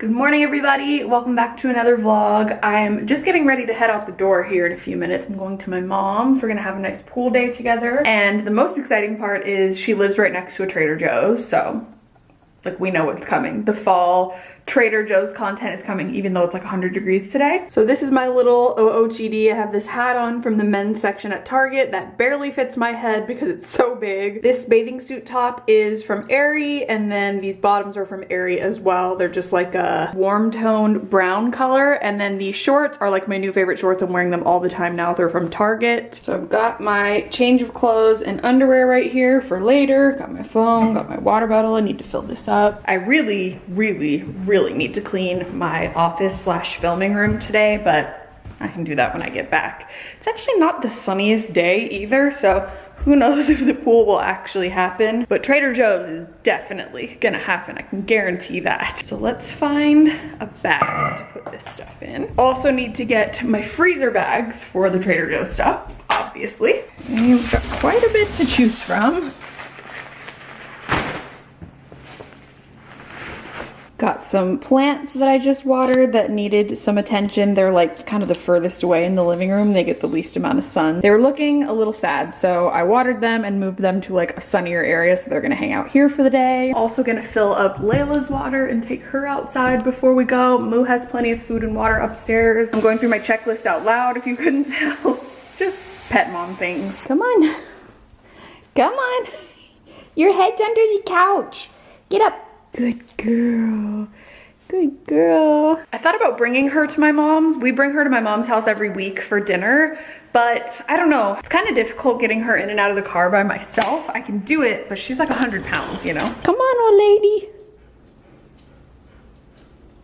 Good morning everybody, welcome back to another vlog. I'm just getting ready to head out the door here in a few minutes. I'm going to my mom's, we're gonna have a nice pool day together. And the most exciting part is she lives right next to a Trader Joe's, so like we know what's coming. The fall Trader Joe's content is coming even though it's like 100 degrees today. So this is my little OOTD. I have this hat on from the men's section at Target that barely fits my head because it's so big. This bathing suit top is from Aerie and then these bottoms are from Aerie as well. They're just like a warm toned brown color and then these shorts are like my new favorite shorts. I'm wearing them all the time now. They're from Target. So I've got my change of clothes and underwear right here for later. Got my phone, got my water bottle. I need to fill this up. I really, really, really really need to clean my office slash filming room today, but I can do that when I get back. It's actually not the sunniest day either, so who knows if the pool will actually happen, but Trader Joe's is definitely gonna happen. I can guarantee that. So let's find a bag to put this stuff in. Also need to get my freezer bags for the Trader Joe's stuff, obviously. And you've got quite a bit to choose from. Got some plants that I just watered that needed some attention. They're like kind of the furthest away in the living room. They get the least amount of sun. They were looking a little sad, so I watered them and moved them to like a sunnier area so they're gonna hang out here for the day. Also gonna fill up Layla's water and take her outside before we go. Moo has plenty of food and water upstairs. I'm going through my checklist out loud if you couldn't tell. just pet mom things. Come on. Come on. Your head's under the couch. Get up. Good girl. Good girl. I thought about bringing her to my mom's. We bring her to my mom's house every week for dinner, but I don't know. It's kind of difficult getting her in and out of the car by myself. I can do it, but she's like 100 pounds, you know? Come on, old lady.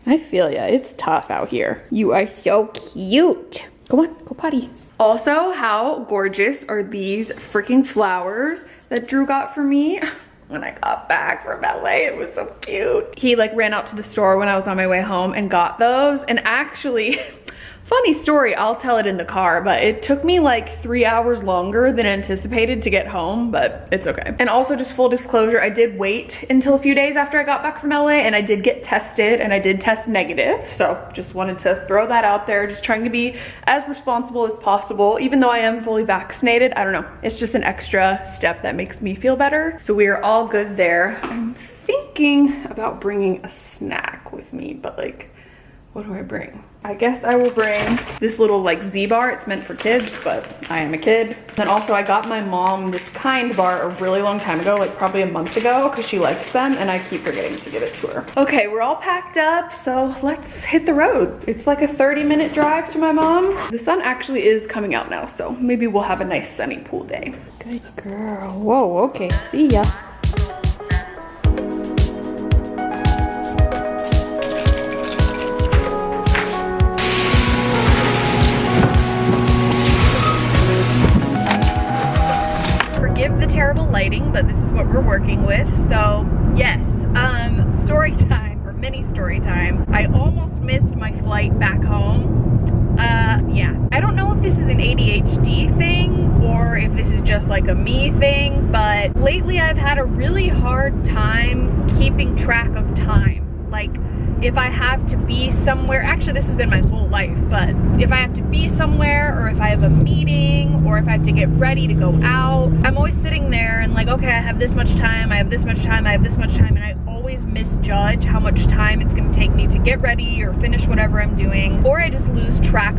I feel ya. It's tough out here. You are so cute. Come on, go potty. Also, how gorgeous are these freaking flowers that Drew got for me? when I got back from LA. It was so cute. He like ran out to the store when I was on my way home and got those. And actually, Funny story, I'll tell it in the car, but it took me like three hours longer than anticipated to get home, but it's okay. And also just full disclosure, I did wait until a few days after I got back from LA and I did get tested and I did test negative. So just wanted to throw that out there, just trying to be as responsible as possible. Even though I am fully vaccinated, I don't know, it's just an extra step that makes me feel better. So we are all good there. I'm thinking about bringing a snack with me, but like, what do I bring? I guess I will bring this little like Z bar. It's meant for kids, but I am a kid. Then also I got my mom this kind bar a really long time ago, like probably a month ago, because she likes them and I keep forgetting to give it to her. Okay, we're all packed up, so let's hit the road. It's like a 30 minute drive to my mom's. The sun actually is coming out now, so maybe we'll have a nice sunny pool day. Good girl. Whoa, okay, see ya. Lighting, but this is what we're working with. So yes, um, story time or mini story time. I almost missed my flight back home. Uh, yeah, I don't know if this is an ADHD thing or if this is just like a me thing, but lately I've had a really hard time keeping track of time. Like if I have to be somewhere, actually this has been my whole life, but if I have to be somewhere or if I have a meeting or if I have to get ready to go out, I'm always sitting there and like, okay, I have this much time, I have this much time, I have this much time, and I always misjudge how much time it's gonna take me to get ready or finish whatever I'm doing, or I just lose track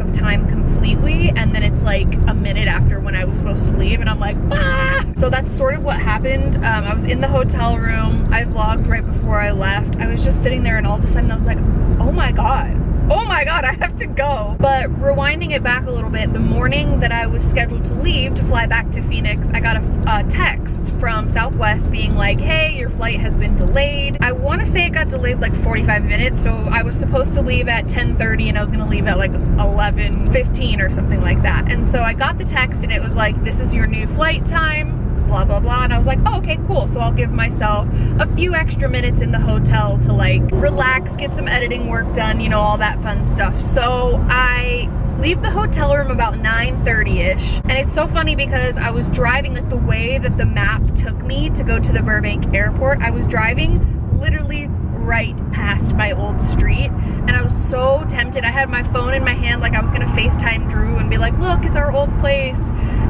completely and then it's like a minute after when I was supposed to leave and I'm like, ah! So that's sort of what happened. Um, I was in the hotel room, I vlogged right before I left. I was just sitting there and all of a sudden I was like, oh my God, oh my god, I have to go. But rewinding it back a little bit, the morning that I was scheduled to leave to fly back to Phoenix, I got a, a text from Southwest being like, hey, your flight has been delayed. I wanna say it got delayed like 45 minutes, so I was supposed to leave at 10.30 and I was gonna leave at like 11.15 or something like that. And so I got the text and it was like, this is your new flight time blah, blah, blah. And I was like, oh, okay, cool. So I'll give myself a few extra minutes in the hotel to like relax, get some editing work done, you know, all that fun stuff. So I leave the hotel room about 9.30ish. And it's so funny because I was driving like the way that the map took me to go to the Burbank airport. I was driving literally right past my old street and I was so tempted. I had my phone in my hand like I was gonna FaceTime Drew and be like, look, it's our old place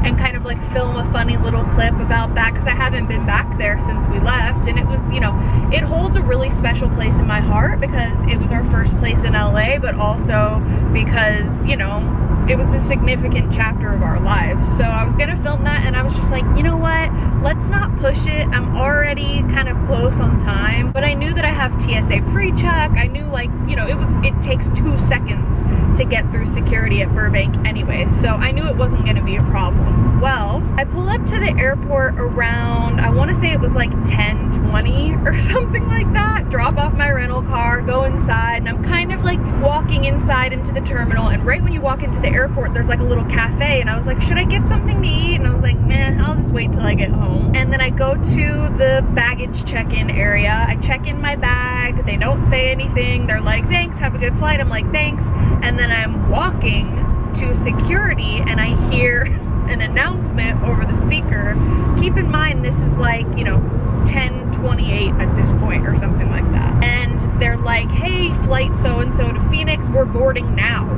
and kind of like film a funny little clip about that because I haven't been back there since we left and it was, you know, it holds a really special place in my heart because it was our first place in LA but also because, you know, it was a significant chapter of our lives. So I was gonna film that and I was just like, you know what? Let's not push it. I'm already kind of close on time, but I knew that I have TSA pre-check. I knew like, you know, it was, it takes two seconds to get through security at Burbank anyway. So I knew it wasn't gonna be a problem. Well, I pull up to the airport around, I wanna say it was like 10, 20 or something like that. Drop off my rental car, go inside, and I'm kind of like walking inside into the terminal. And right when you walk into the airport, there's like a little cafe. And I was like, should I get something to eat? And I was like, meh, I'll just wait till I get home. And then I go to the baggage check-in area. I check in my bag. They don't say anything. They're like, thanks, have a good flight. I'm like, thanks. And then I'm walking to security and I hear an announcement over the speaker. Keep in mind, this is like, you know, 1028 at this point or something like that. And they're like, hey, flight so-and-so to Phoenix, we're boarding now.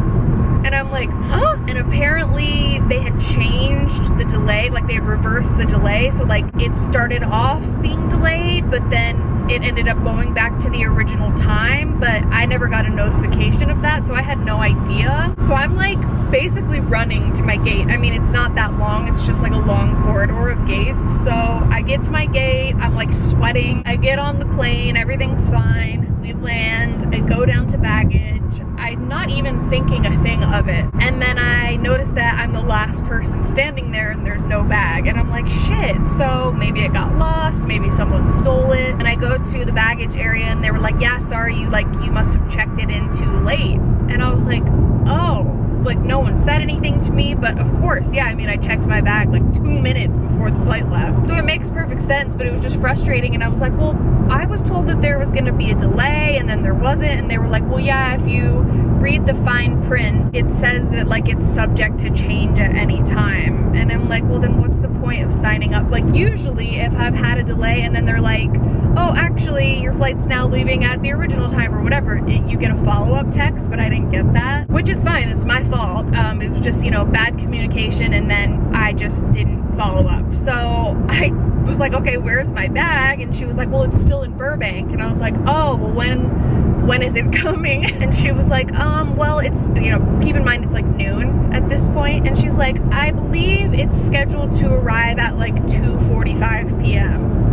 And I'm like, huh? And apparently they had changed the delay, like they had reversed the delay. So like it started off being delayed, but then it ended up going back to the original time, but I never got a notification of that, so I had no idea. So I'm like basically running to my gate. I mean, it's not that long, it's just like a long corridor of gates. So I get to my gate, I'm like sweating. I get on the plane, everything's fine. We land, I go down to baggage. I'm not even thinking a thing of it. And then I notice that I'm the last person standing there and there's no bag. And I'm like, shit. So maybe it got lost, maybe someone stole it. And I go to the baggage area and they were like, yeah, sorry, you like, you must have checked it in too late. And I was like, oh, like no one said anything to me, but of course, yeah, I mean, I checked my bag like two minutes before the flight left. So it makes perfect sense, but it was just frustrating. And I was like, well, I was told that there was gonna be a delay and then there wasn't. And they were like, well, yeah, if you read the fine print, it says that like it's subject to change at any time. And I'm like, well, then what's the point of signing up? Like usually if I've had a delay and then they're like, oh, actually your flight's now leaving at the original time or whatever, it, you get a follow-up text, but I didn't get that, which is fine, it's my fault. Um, it was just, you know, bad communication and then I just didn't follow up. So I was like, okay, where's my bag? And she was like, well, it's still in Burbank. And I was like, oh, well, when, when is it coming? And she was like, um, well, it's, you know, keep in mind it's like noon at this point. And she's like, I believe it's scheduled to arrive at like 2.45 p.m.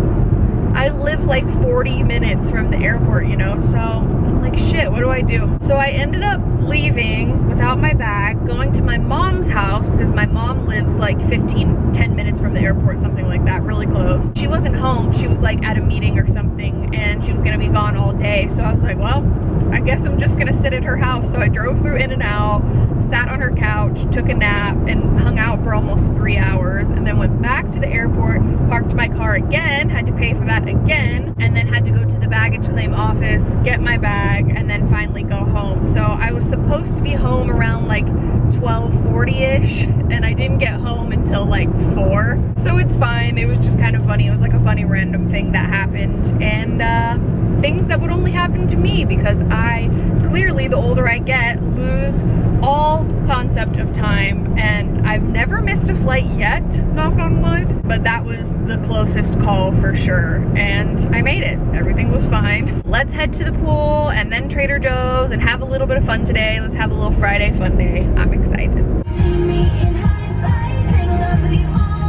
I live like 40 minutes from the airport, you know, so I'm like, shit, what do I do? So I ended up leaving without my bag, going to my mom's house because my mom lives like 15, 10 minutes from the airport, something like that, really close. She wasn't home, she was like at a meeting or something and she was gonna be gone all day. So I was like, well, I guess I'm just gonna sit at her house. So I drove through In-N-Out, sat on her couch, took a nap, and hung out for almost three hours, and then went back to the airport, parked my car again, had to pay for that again, and then had to go to the baggage claim office, get my bag, and then finally go home. So I was supposed to be home around like 1240-ish, and I didn't get home until like 4. So it's fine. It was just kind of funny. It was like a funny random thing that happened, and uh, things that would only happen to me because I clearly, the older I get, lose all concept of time and I've never missed a flight yet, knock on wood, but that was the closest call for sure and I made it. Everything was fine. Let's head to the pool and then Trader Joe's and have a little bit of fun today. Let's have a little Friday fun day. I'm excited.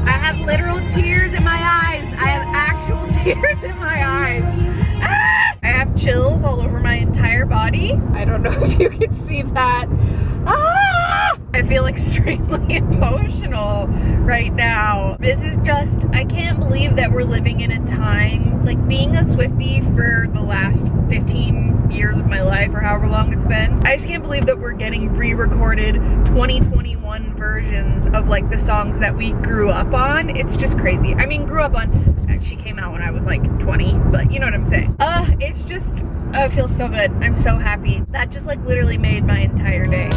I have literal tears in my eyes. I have actual tears in my eyes. I have chills all over my entire body. I don't know if you can see that. Ah! I feel extremely emotional right now. This is just, I can't believe that we're living in a time, like being a Swiftie for the last 15 years of my life or however long it's been. I just can't believe that we're getting re-recorded 2021 versions of like the songs that we grew up on. It's just crazy. I mean, grew up on she came out when I was like 20, but you know what I'm saying. Uh, it's just, oh, it feels so good. I'm so happy. That just like literally made my entire day.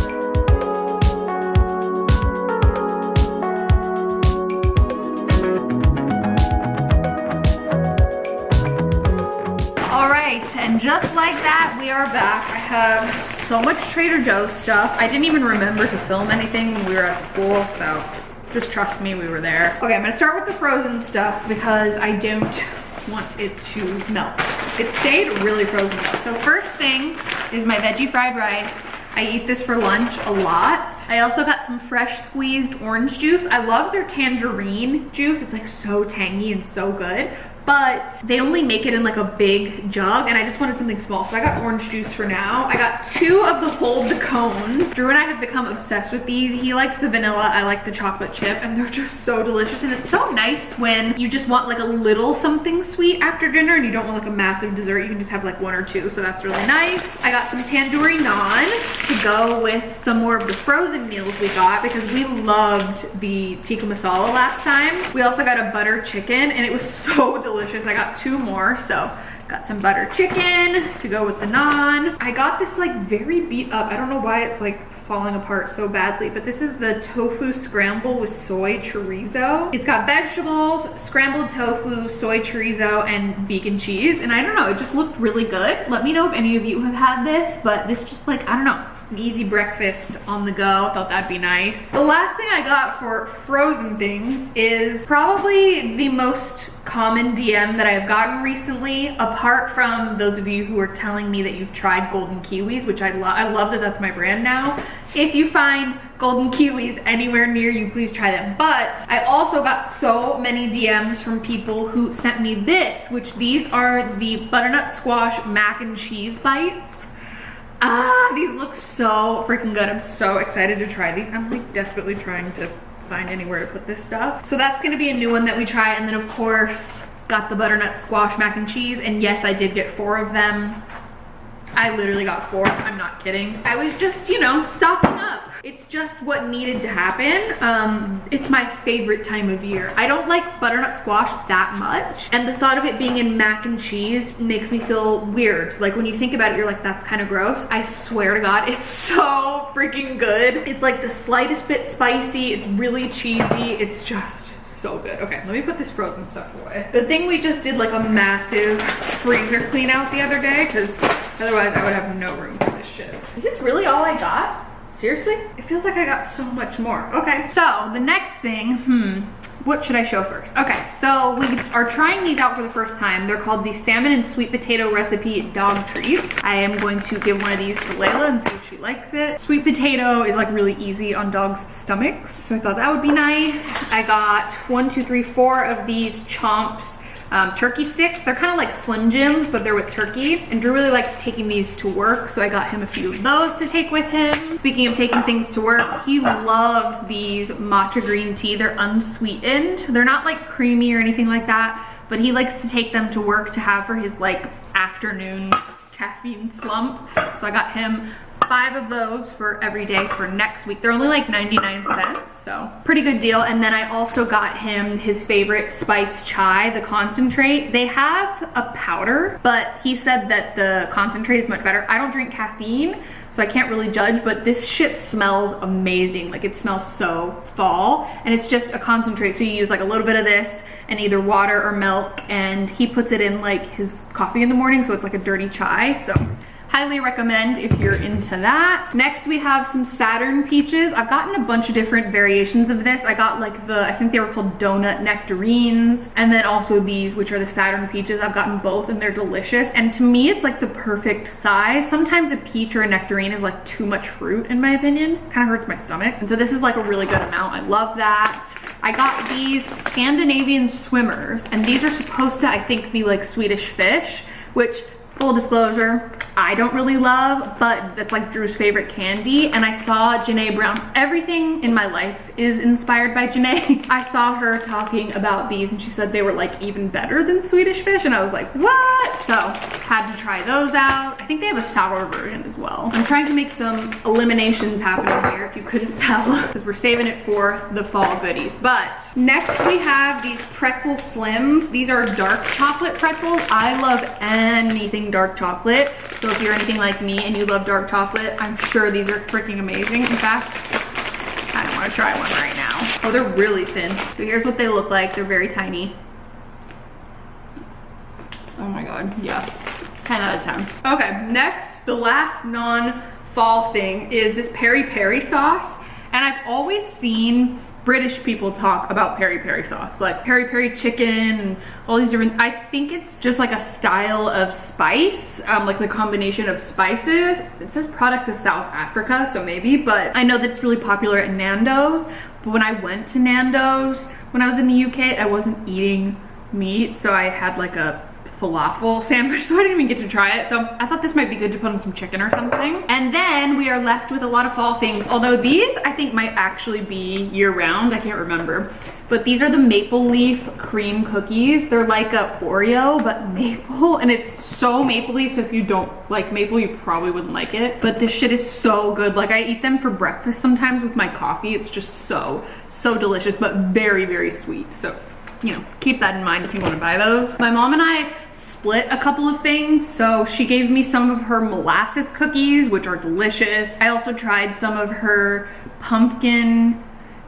All right, and just like that, we are back. I have so much Trader Joe's stuff. I didn't even remember to film anything when we were at the pool, so just trust me, we were there. Okay, I'm gonna start with the frozen stuff because I don't want it to melt. It stayed really frozen though. So first thing is my veggie fried rice. I eat this for lunch a lot. I also got some fresh squeezed orange juice. I love their tangerine juice. It's like so tangy and so good but they only make it in like a big jug and I just wanted something small. So I got orange juice for now. I got two of the hold the cones. Drew and I have become obsessed with these. He likes the vanilla, I like the chocolate chip and they're just so delicious. And it's so nice when you just want like a little something sweet after dinner and you don't want like a massive dessert. You can just have like one or two. So that's really nice. I got some tandoori naan to go with some more of the frozen meals we got because we loved the tikka masala last time. We also got a butter chicken and it was so delicious delicious. I got two more, so got some butter chicken to go with the naan. I got this like very beat up. I don't know why it's like falling apart so badly, but this is the tofu scramble with soy chorizo. It's got vegetables, scrambled tofu, soy chorizo, and vegan cheese. And I don't know, it just looked really good. Let me know if any of you have had this, but this just like, I don't know, easy breakfast on the go. I Thought that'd be nice. The last thing I got for frozen things is probably the most common DM that I've gotten recently, apart from those of you who are telling me that you've tried golden kiwis, which I love. I love that that's my brand now. If you find golden kiwis anywhere near you, please try them. But I also got so many DMs from people who sent me this, which these are the butternut squash mac and cheese bites. Ah, these look so freaking good. I'm so excited to try these. I'm like desperately trying to find anywhere to put this stuff. So that's gonna be a new one that we try. And then of course, got the butternut squash mac and cheese. And yes, I did get four of them. I literally got four, I'm not kidding. I was just, you know, stocking up. It's just what needed to happen. Um, it's my favorite time of year. I don't like butternut squash that much. And the thought of it being in mac and cheese makes me feel weird. Like when you think about it, you're like, that's kind of gross. I swear to God, it's so freaking good. It's like the slightest bit spicy. It's really cheesy. It's just so good. Okay, let me put this frozen stuff away. The thing we just did like a massive freezer clean out the other day because otherwise I would have no room for this shit. Is this really all I got? Seriously? It feels like I got so much more. Okay, so the next thing, hmm, what should I show first? Okay, so we are trying these out for the first time. They're called the salmon and sweet potato recipe dog treats. I am going to give one of these to Layla and see if she likes it. Sweet potato is like really easy on dogs' stomachs, so I thought that would be nice. I got one, two, three, four of these chomps um, turkey sticks. They're kind of like Slim Jims, but they're with turkey. And Drew really likes taking these to work, so I got him a few of those to take with him. Speaking of taking things to work, he loves these matcha green tea. They're unsweetened. They're not like creamy or anything like that, but he likes to take them to work to have for his like afternoon caffeine slump. So I got him five of those for every day for next week. They're only like 99 cents, so pretty good deal. And then I also got him his favorite spice chai, the concentrate. They have a powder, but he said that the concentrate is much better. I don't drink caffeine, so I can't really judge, but this shit smells amazing. Like it smells so fall, and it's just a concentrate. So you use like a little bit of this and either water or milk, and he puts it in like his coffee in the morning, so it's like a dirty chai. So Highly recommend if you're into that. Next we have some Saturn peaches. I've gotten a bunch of different variations of this. I got like the, I think they were called donut nectarines. And then also these, which are the Saturn peaches. I've gotten both and they're delicious. And to me, it's like the perfect size. Sometimes a peach or a nectarine is like too much fruit in my opinion. Kind of hurts my stomach. And so this is like a really good amount. I love that. I got these Scandinavian swimmers and these are supposed to, I think, be like Swedish fish, which full disclosure, I don't really love, but that's like Drew's favorite candy. And I saw Janae Brown. Everything in my life is inspired by Janae. I saw her talking about these and she said they were like even better than Swedish fish. And I was like, what? So had to try those out. I think they have a sour version as well. I'm trying to make some eliminations happen here if you couldn't tell because we're saving it for the fall goodies. But next we have these pretzel slims. These are dark chocolate pretzels. I love anything dark chocolate. So if you're anything like me and you love dark chocolate, I'm sure these are freaking amazing. In fact, I want to try one right now. Oh, they're really thin. So here's what they look like. They're very tiny. Oh my God, yes. 10 out of 10. Okay, next, the last non-fall thing is this peri peri sauce. And I've always seen British people talk about peri peri sauce, like peri peri chicken and all these different, I think it's just like a style of spice, um, like the combination of spices. It says product of South Africa, so maybe, but I know that it's really popular at Nando's. But when I went to Nando's, when I was in the UK, I wasn't eating meat, so I had like a falafel sandwich, so I didn't even get to try it. So I thought this might be good to put on some chicken or something. And then we are left with a lot of fall things, although these I think might actually be year round, I can't remember. But these are the maple leaf cream cookies. They're like a Oreo, but maple, and it's so mapley, so if you don't like maple, you probably wouldn't like it. But this shit is so good. Like I eat them for breakfast sometimes with my coffee. It's just so, so delicious, but very, very sweet. So you know, keep that in mind if you wanna buy those. My mom and I split a couple of things. So she gave me some of her molasses cookies, which are delicious. I also tried some of her pumpkin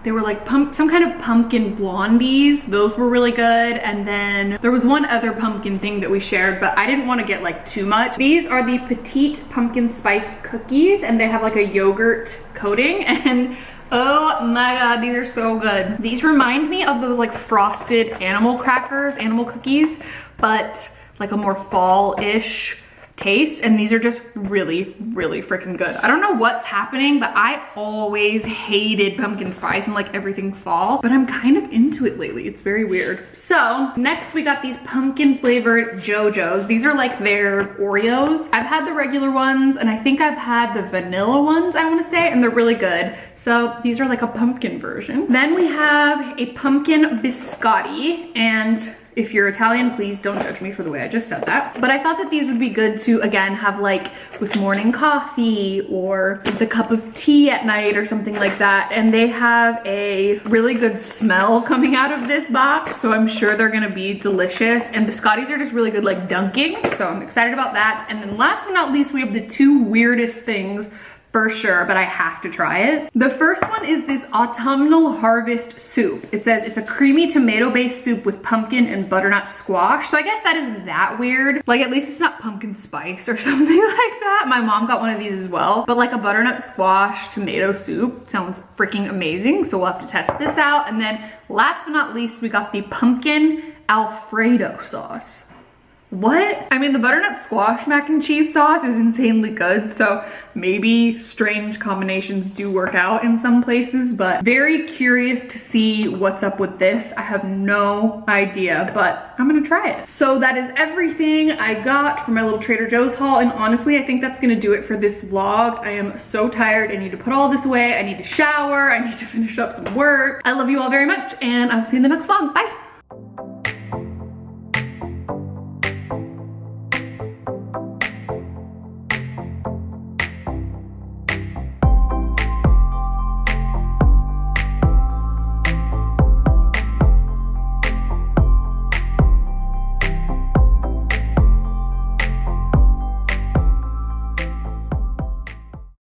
they were like pump, some kind of pumpkin blondies. Those were really good. And then there was one other pumpkin thing that we shared, but I didn't want to get like too much. These are the petite pumpkin spice cookies and they have like a yogurt coating and Oh my god, these are so good. These remind me of those like frosted animal crackers, animal cookies, but like a more fall-ish taste and these are just really really freaking good. I don't know what's happening but i always hated pumpkin spice and like everything fall but i'm kind of into it lately. It's very weird. So next we got these pumpkin flavored Joe-Joe's. These are like their oreos. I've had the regular ones and i think i've had the vanilla ones i want to say and they're really good. So these are like a pumpkin version. Then we have a pumpkin biscotti and if you're Italian, please don't judge me for the way I just said that. But I thought that these would be good to, again, have like with morning coffee or the cup of tea at night or something like that. And they have a really good smell coming out of this box. So I'm sure they're gonna be delicious. And the biscottis are just really good like dunking. So I'm excited about that. And then last but not least, we have the two weirdest things for sure, but I have to try it. The first one is this autumnal harvest soup. It says it's a creamy tomato-based soup with pumpkin and butternut squash. So I guess that isn't that weird. Like at least it's not pumpkin spice or something like that. My mom got one of these as well. But like a butternut squash tomato soup sounds freaking amazing. So we'll have to test this out. And then last but not least, we got the pumpkin Alfredo sauce what? I mean, the butternut squash mac and cheese sauce is insanely good, so maybe strange combinations do work out in some places, but very curious to see what's up with this. I have no idea, but I'm gonna try it. So that is everything I got for my little Trader Joe's haul, and honestly, I think that's gonna do it for this vlog. I am so tired. I need to put all this away. I need to shower. I need to finish up some work. I love you all very much, and I will see you in the next vlog. Bye.